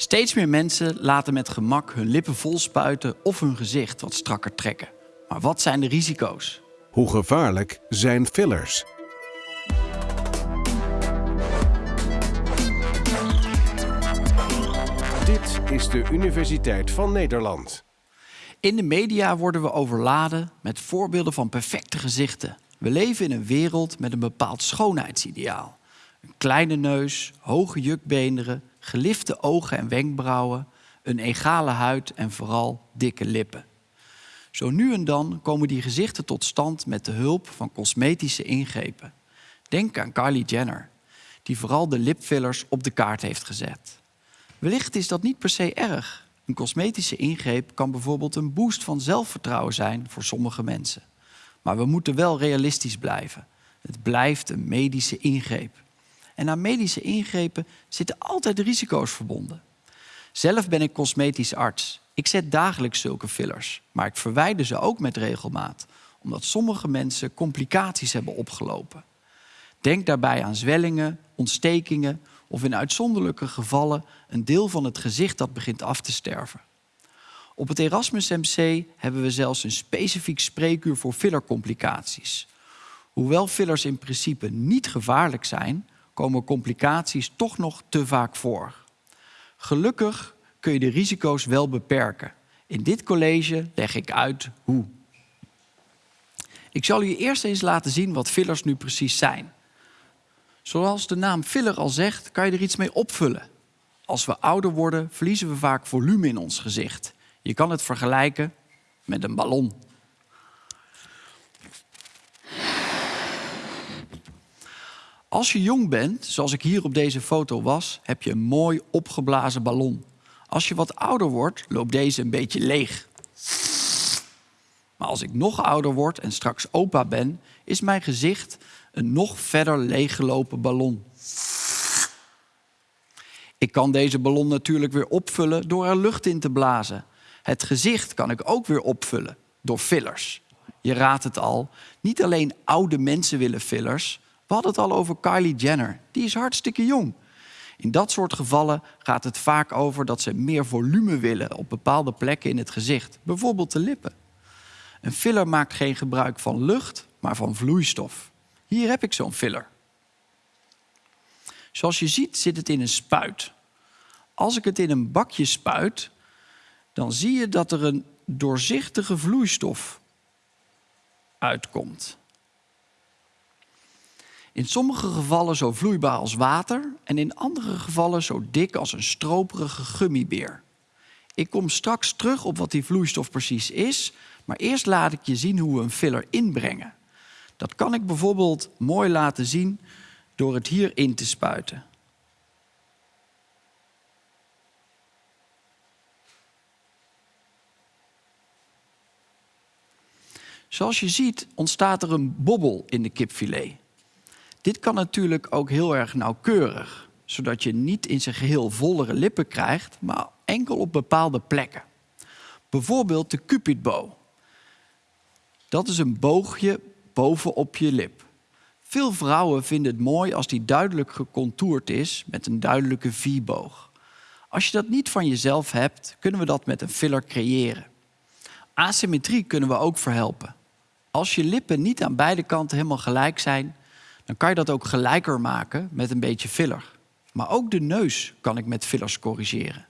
Steeds meer mensen laten met gemak hun lippen vol spuiten of hun gezicht wat strakker trekken. Maar wat zijn de risico's? Hoe gevaarlijk zijn fillers? Dit is de Universiteit van Nederland. In de media worden we overladen met voorbeelden van perfecte gezichten. We leven in een wereld met een bepaald schoonheidsideaal. Een kleine neus, hoge jukbeenderen, gelifte ogen en wenkbrauwen, een egale huid en vooral dikke lippen. Zo nu en dan komen die gezichten tot stand met de hulp van cosmetische ingrepen. Denk aan Kylie Jenner, die vooral de lipfillers op de kaart heeft gezet. Wellicht is dat niet per se erg. Een cosmetische ingreep kan bijvoorbeeld een boost van zelfvertrouwen zijn voor sommige mensen. Maar we moeten wel realistisch blijven. Het blijft een medische ingreep. En aan medische ingrepen zitten altijd risico's verbonden. Zelf ben ik cosmetisch arts. Ik zet dagelijks zulke fillers, maar ik verwijder ze ook met regelmaat, omdat sommige mensen complicaties hebben opgelopen. Denk daarbij aan zwellingen, ontstekingen of in uitzonderlijke gevallen een deel van het gezicht dat begint af te sterven. Op het Erasmus MC hebben we zelfs een specifiek spreekuur voor fillercomplicaties. Hoewel fillers in principe niet gevaarlijk zijn, komen complicaties toch nog te vaak voor. Gelukkig kun je de risico's wel beperken. In dit college leg ik uit hoe. Ik zal je eerst eens laten zien wat fillers nu precies zijn. Zoals de naam filler al zegt, kan je er iets mee opvullen. Als we ouder worden, verliezen we vaak volume in ons gezicht. Je kan het vergelijken met een ballon. Als je jong bent, zoals ik hier op deze foto was, heb je een mooi opgeblazen ballon. Als je wat ouder wordt, loopt deze een beetje leeg. Maar als ik nog ouder word en straks opa ben, is mijn gezicht een nog verder leeggelopen ballon. Ik kan deze ballon natuurlijk weer opvullen door er lucht in te blazen. Het gezicht kan ik ook weer opvullen door fillers. Je raadt het al, niet alleen oude mensen willen fillers. We hadden het al over Kylie Jenner. Die is hartstikke jong. In dat soort gevallen gaat het vaak over dat ze meer volume willen op bepaalde plekken in het gezicht, bijvoorbeeld de lippen. Een filler maakt geen gebruik van lucht, maar van vloeistof. Hier heb ik zo'n filler. Zoals je ziet zit het in een spuit. Als ik het in een bakje spuit, dan zie je dat er een doorzichtige vloeistof uitkomt. In sommige gevallen zo vloeibaar als water en in andere gevallen zo dik als een stroperige gummibeer. Ik kom straks terug op wat die vloeistof precies is, maar eerst laat ik je zien hoe we een filler inbrengen. Dat kan ik bijvoorbeeld mooi laten zien door het hierin te spuiten. Zoals je ziet ontstaat er een bobbel in de kipfilet. Dit kan natuurlijk ook heel erg nauwkeurig, zodat je niet in zijn geheel vollere lippen krijgt, maar enkel op bepaalde plekken. Bijvoorbeeld de cupid bow. Dat is een boogje bovenop je lip. Veel vrouwen vinden het mooi als die duidelijk gecontourd is met een duidelijke V-boog. Als je dat niet van jezelf hebt, kunnen we dat met een filler creëren. Asymmetrie kunnen we ook verhelpen. Als je lippen niet aan beide kanten helemaal gelijk zijn, dan kan je dat ook gelijker maken met een beetje filler. Maar ook de neus kan ik met fillers corrigeren.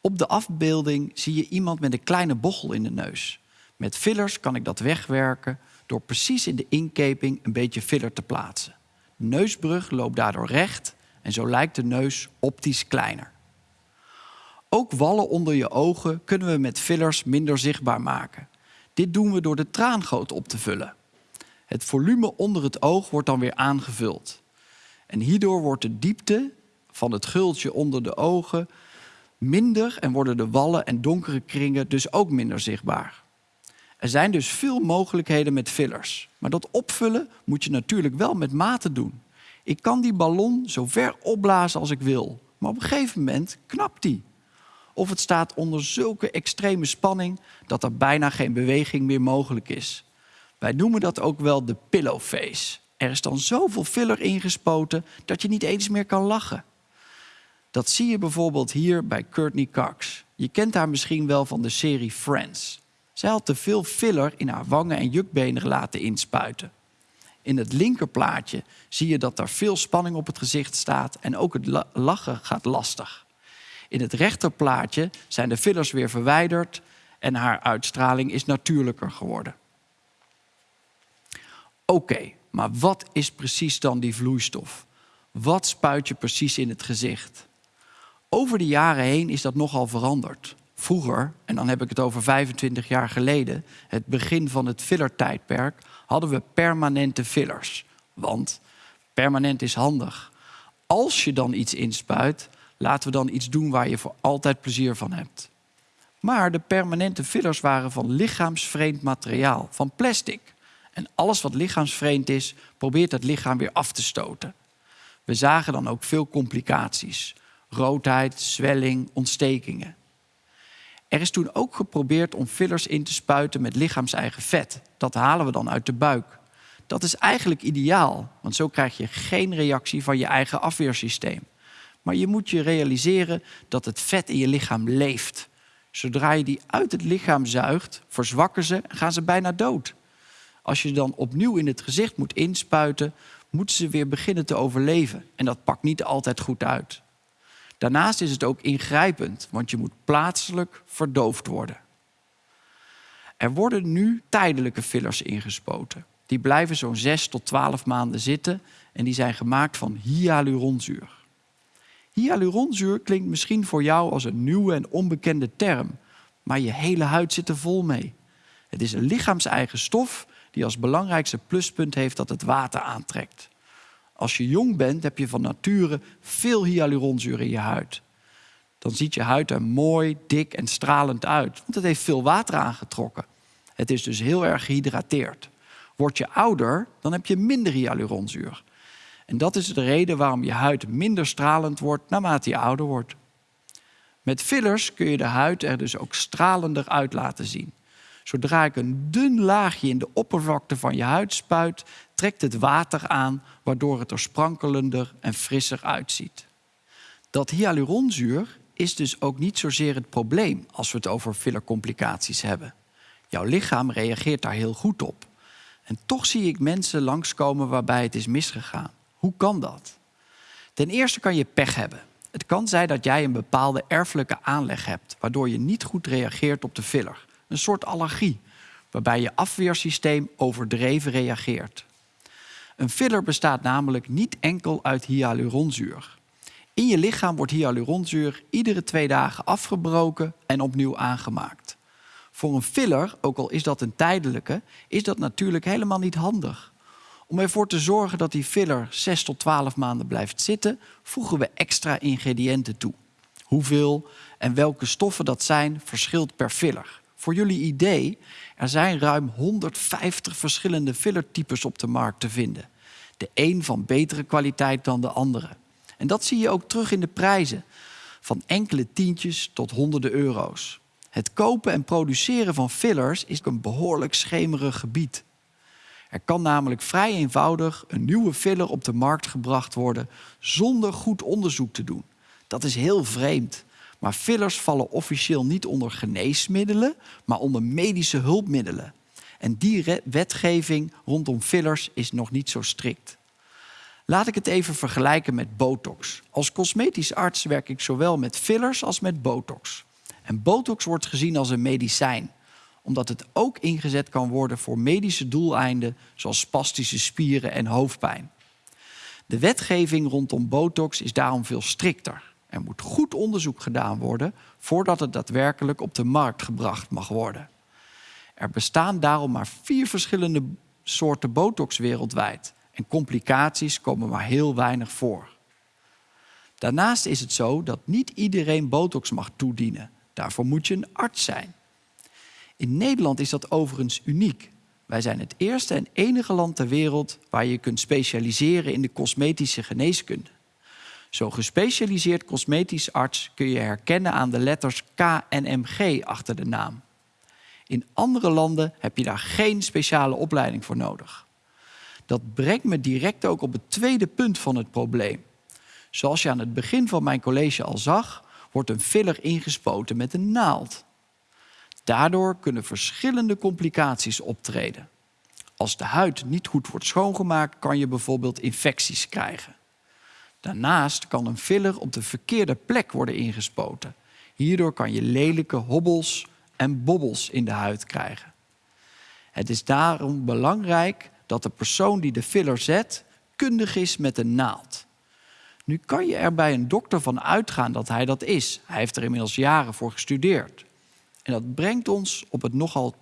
Op de afbeelding zie je iemand met een kleine bochel in de neus. Met fillers kan ik dat wegwerken door precies in de inkeping een beetje filler te plaatsen. Neusbrug loopt daardoor recht en zo lijkt de neus optisch kleiner. Ook wallen onder je ogen kunnen we met fillers minder zichtbaar maken. Dit doen we door de traangoot op te vullen. Het volume onder het oog wordt dan weer aangevuld. En hierdoor wordt de diepte van het gultje onder de ogen minder en worden de wallen en donkere kringen dus ook minder zichtbaar. Er zijn dus veel mogelijkheden met fillers. Maar dat opvullen moet je natuurlijk wel met mate doen. Ik kan die ballon zo ver opblazen als ik wil. Maar op een gegeven moment knapt die. Of het staat onder zulke extreme spanning dat er bijna geen beweging meer mogelijk is. Wij noemen dat ook wel de pillow face. Er is dan zoveel filler ingespoten dat je niet eens meer kan lachen. Dat zie je bijvoorbeeld hier bij Courtney Cox. Je kent haar misschien wel van de serie Friends. Zij had te veel filler in haar wangen en jukbenen laten inspuiten. In het linkerplaatje zie je dat er veel spanning op het gezicht staat en ook het lachen gaat lastig. In het rechterplaatje zijn de fillers weer verwijderd en haar uitstraling is natuurlijker geworden. Oké, maar wat is precies dan die vloeistof? Wat spuit je precies in het gezicht? Over de jaren heen is dat nogal veranderd. Vroeger, en dan heb ik het over 25 jaar geleden, het begin van het fillertijdperk, hadden we permanente fillers. Want permanent is handig. Als je dan iets inspuit, laten we dan iets doen waar je voor altijd plezier van hebt. Maar de permanente fillers waren van lichaamsvreemd materiaal, van plastic. En alles wat lichaamsvreemd is, probeert het lichaam weer af te stoten. We zagen dan ook veel complicaties. Roodheid, zwelling, ontstekingen. Er is toen ook geprobeerd om fillers in te spuiten met lichaamseigen vet. Dat halen we dan uit de buik. Dat is eigenlijk ideaal, want zo krijg je geen reactie van je eigen afweersysteem. Maar je moet je realiseren dat het vet in je lichaam leeft. Zodra je die uit het lichaam zuigt, verzwakken ze en gaan ze bijna dood. Als je dan opnieuw in het gezicht moet inspuiten, moeten ze weer beginnen te overleven. En dat pakt niet altijd goed uit. Daarnaast is het ook ingrijpend, want je moet plaatselijk verdoofd worden. Er worden nu tijdelijke fillers ingespoten. Die blijven zo'n 6 tot 12 maanden zitten en die zijn gemaakt van hyaluronzuur. Hyaluronzuur klinkt misschien voor jou als een nieuwe en onbekende term, maar je hele huid zit er vol mee. Het is een lichaamseigen stof die als belangrijkste pluspunt heeft dat het water aantrekt. Als je jong bent, heb je van nature veel hyaluronzuur in je huid. Dan ziet je huid er mooi, dik en stralend uit, want het heeft veel water aangetrokken. Het is dus heel erg gehydrateerd. Word je ouder, dan heb je minder hyaluronzuur. En dat is de reden waarom je huid minder stralend wordt naarmate je ouder wordt. Met fillers kun je de huid er dus ook stralender uit laten zien. Zodra ik een dun laagje in de oppervlakte van je huid spuit, trekt het water aan, waardoor het er sprankelender en frisser uitziet. Dat hyaluronzuur is dus ook niet zozeer het probleem als we het over fillercomplicaties hebben. Jouw lichaam reageert daar heel goed op. En toch zie ik mensen langskomen waarbij het is misgegaan. Hoe kan dat? Ten eerste kan je pech hebben. Het kan zijn dat jij een bepaalde erfelijke aanleg hebt, waardoor je niet goed reageert op de filler. Een soort allergie, waarbij je afweersysteem overdreven reageert. Een filler bestaat namelijk niet enkel uit hyaluronzuur. In je lichaam wordt hyaluronzuur iedere twee dagen afgebroken en opnieuw aangemaakt. Voor een filler, ook al is dat een tijdelijke, is dat natuurlijk helemaal niet handig. Om ervoor te zorgen dat die filler 6 tot 12 maanden blijft zitten, voegen we extra ingrediënten toe. Hoeveel en welke stoffen dat zijn, verschilt per filler. Voor jullie idee, er zijn ruim 150 verschillende fillertypes op de markt te vinden. De een van betere kwaliteit dan de andere. En dat zie je ook terug in de prijzen. Van enkele tientjes tot honderden euro's. Het kopen en produceren van fillers is een behoorlijk schemerig gebied. Er kan namelijk vrij eenvoudig een nieuwe filler op de markt gebracht worden zonder goed onderzoek te doen. Dat is heel vreemd. Maar fillers vallen officieel niet onder geneesmiddelen, maar onder medische hulpmiddelen. En die wetgeving rondom fillers is nog niet zo strikt. Laat ik het even vergelijken met botox. Als cosmetisch arts werk ik zowel met fillers als met botox. En botox wordt gezien als een medicijn, omdat het ook ingezet kan worden voor medische doeleinden, zoals spastische spieren en hoofdpijn. De wetgeving rondom botox is daarom veel strikter. Er moet goed onderzoek gedaan worden voordat het daadwerkelijk op de markt gebracht mag worden. Er bestaan daarom maar vier verschillende soorten botox wereldwijd en complicaties komen maar heel weinig voor. Daarnaast is het zo dat niet iedereen botox mag toedienen. Daarvoor moet je een arts zijn. In Nederland is dat overigens uniek. Wij zijn het eerste en enige land ter wereld waar je kunt specialiseren in de cosmetische geneeskunde. Zo'n gespecialiseerd cosmetisch arts kun je herkennen aan de letters K en MG achter de naam. In andere landen heb je daar geen speciale opleiding voor nodig. Dat brengt me direct ook op het tweede punt van het probleem. Zoals je aan het begin van mijn college al zag, wordt een filler ingespoten met een naald. Daardoor kunnen verschillende complicaties optreden. Als de huid niet goed wordt schoongemaakt, kan je bijvoorbeeld infecties krijgen. Daarnaast kan een filler op de verkeerde plek worden ingespoten. Hierdoor kan je lelijke hobbels en bobbels in de huid krijgen. Het is daarom belangrijk dat de persoon die de filler zet kundig is met de naald. Nu kan je er bij een dokter van uitgaan dat hij dat is. Hij heeft er inmiddels jaren voor gestudeerd. En dat brengt ons op het nogal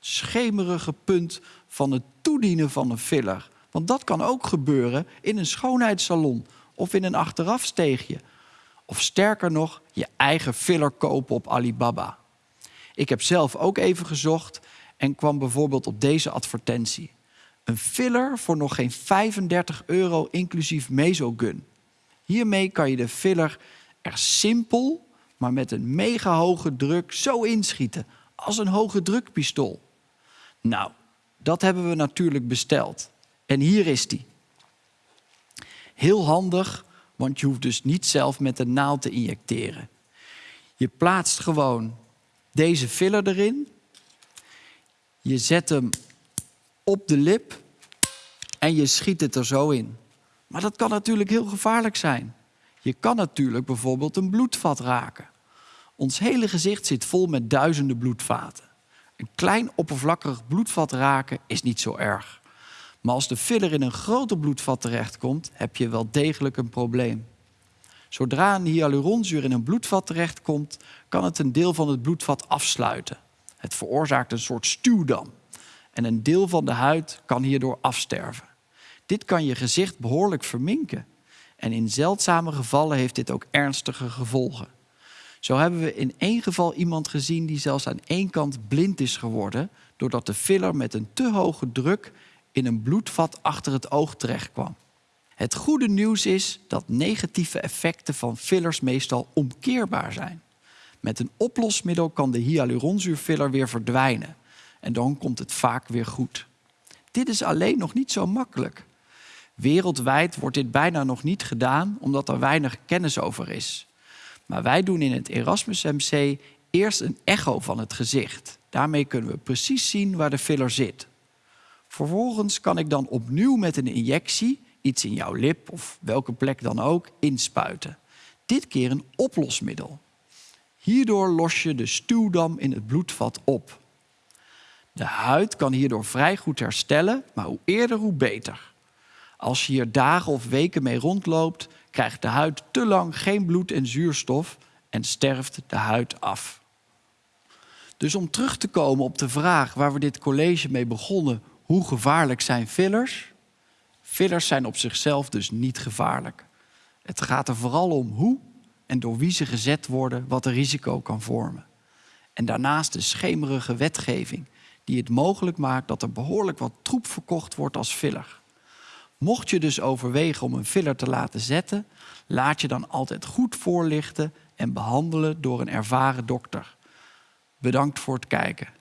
schemerige punt van het toedienen van een filler. Want dat kan ook gebeuren in een schoonheidssalon of in een achterafsteegje. Of sterker nog, je eigen filler kopen op Alibaba. Ik heb zelf ook even gezocht en kwam bijvoorbeeld op deze advertentie. Een filler voor nog geen 35 euro inclusief mesogun. Hiermee kan je de filler er simpel, maar met een mega hoge druk zo inschieten. Als een hoge drukpistool. Nou, dat hebben we natuurlijk besteld. En hier is die. Heel handig, want je hoeft dus niet zelf met de naald te injecteren. Je plaatst gewoon deze filler erin. Je zet hem op de lip en je schiet het er zo in. Maar dat kan natuurlijk heel gevaarlijk zijn. Je kan natuurlijk bijvoorbeeld een bloedvat raken. Ons hele gezicht zit vol met duizenden bloedvaten. Een klein oppervlakkig bloedvat raken is niet zo erg. Maar als de filler in een groter bloedvat terechtkomt, heb je wel degelijk een probleem. Zodra een hyaluronzuur in een bloedvat terechtkomt, kan het een deel van het bloedvat afsluiten. Het veroorzaakt een soort stuwdam. En een deel van de huid kan hierdoor afsterven. Dit kan je gezicht behoorlijk verminken. En in zeldzame gevallen heeft dit ook ernstige gevolgen. Zo hebben we in één geval iemand gezien die zelfs aan één kant blind is geworden, doordat de filler met een te hoge druk in een bloedvat achter het oog terechtkwam. Het goede nieuws is dat negatieve effecten van fillers meestal omkeerbaar zijn. Met een oplosmiddel kan de hyaluronzuurfiller weer verdwijnen en dan komt het vaak weer goed. Dit is alleen nog niet zo makkelijk. Wereldwijd wordt dit bijna nog niet gedaan omdat er weinig kennis over is. Maar wij doen in het Erasmus MC eerst een echo van het gezicht. Daarmee kunnen we precies zien waar de filler zit. Vervolgens kan ik dan opnieuw met een injectie iets in jouw lip of welke plek dan ook inspuiten. Dit keer een oplosmiddel. Hierdoor los je de stuwdam in het bloedvat op. De huid kan hierdoor vrij goed herstellen, maar hoe eerder hoe beter. Als je hier dagen of weken mee rondloopt, krijgt de huid te lang geen bloed en zuurstof en sterft de huid af. Dus om terug te komen op de vraag waar we dit college mee begonnen, hoe gevaarlijk zijn fillers? Fillers zijn op zichzelf dus niet gevaarlijk. Het gaat er vooral om hoe en door wie ze gezet worden, wat een risico kan vormen. En daarnaast de schemerige wetgeving die het mogelijk maakt dat er behoorlijk wat troep verkocht wordt als filler. Mocht je dus overwegen om een filler te laten zetten, laat je dan altijd goed voorlichten en behandelen door een ervaren dokter. Bedankt voor het kijken.